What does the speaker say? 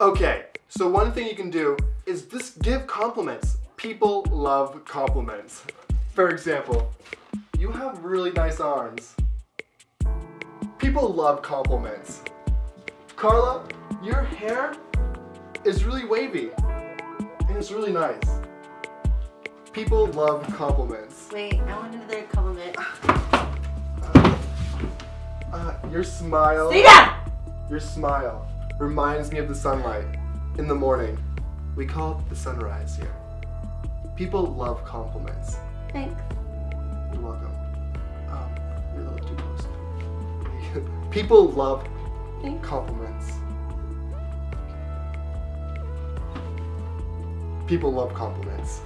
Okay, so one thing you can do is just give compliments. People love compliments. For example, you have really nice arms. People love compliments. Carla, your hair is really wavy and it's really nice. People love compliments. Wait, I want another compliment. Uh, your smile. Stay down! Your smile reminds me of the sunlight in the morning. We call it the sunrise here. People love compliments. Thanks. You're welcome. Um, you're a little too close. People love Thanks. compliments. People love compliments.